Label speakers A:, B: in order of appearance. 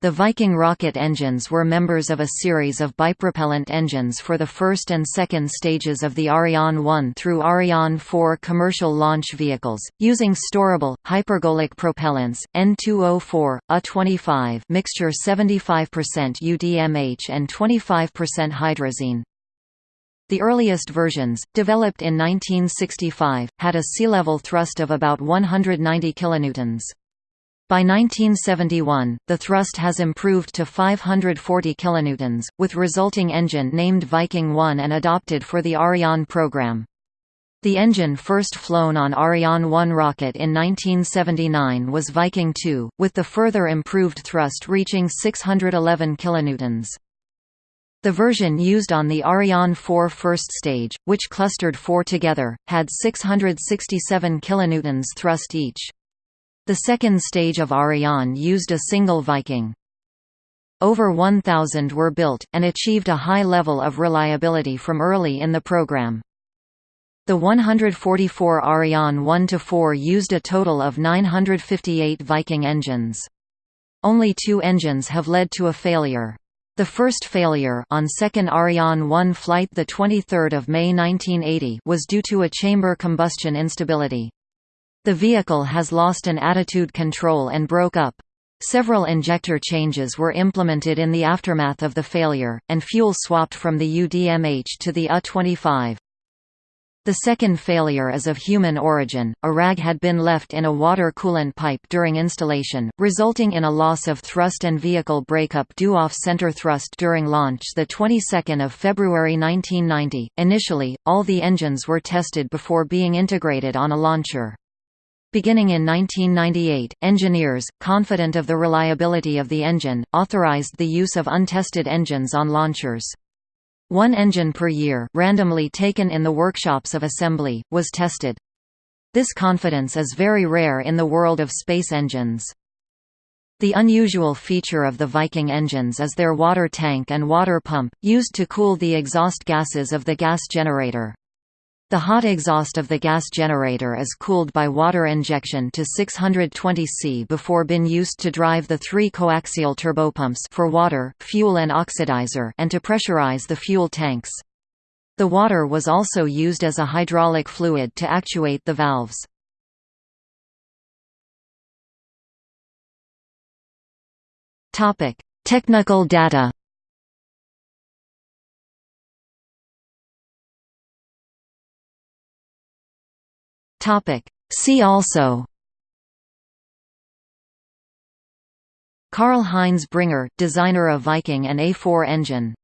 A: The Viking rocket engines were members of a series of bipropellant engines for the first and second stages of the Ariane 1 through Ariane 4 commercial launch vehicles, using storable, hypergolic propellants, N2O4, A25 mixture 75% UDMH and 25% hydrazine. The earliest versions, developed in 1965, had a sea-level thrust of about 190 kilonewtons. By 1971, the thrust has improved to 540 kilonewtons, with resulting engine named Viking 1 and adopted for the Ariane program. The engine first flown on Ariane 1 rocket in 1979 was Viking 2, with the further improved thrust reaching 611 kilonewtons. The version used on the Ariane 4 first stage, which clustered four together, had 667 kilonewtons thrust each. The second stage of Ariane used a single Viking. Over 1,000 were built, and achieved a high level of reliability from early in the program. The 144 Ariane 1–4 used a total of 958 Viking engines. Only two engines have led to a failure. The first failure on second Ariane 1 flight 23 May 1980 was due to a chamber combustion instability. The vehicle has lost an attitude control and broke up. Several injector changes were implemented in the aftermath of the failure, and fuel swapped from the UDMH to the A-25. The second failure is of human origin. A rag had been left in a water coolant pipe during installation, resulting in a loss of thrust and vehicle breakup due off center thrust during launch the 22nd of February 1990. Initially, all the engines were tested before being integrated on a launcher. Beginning in 1998, engineers, confident of the reliability of the engine, authorized the use of untested engines on launchers. One engine per year randomly taken in the workshops of assembly, was tested. This confidence is very rare in the world of space engines. The unusual feature of the Viking engines is their water tank and water pump, used to cool the exhaust gases of the gas generator. The hot exhaust of the gas generator is cooled by water injection to 620 C before being used to drive the three coaxial turbopumps for water, fuel and oxidizer and to pressurize the fuel tanks. The water was also used as a hydraulic fluid to actuate the valves. Technical data Topic. See also Karl Heinz Bringer, designer of Viking and A4 engine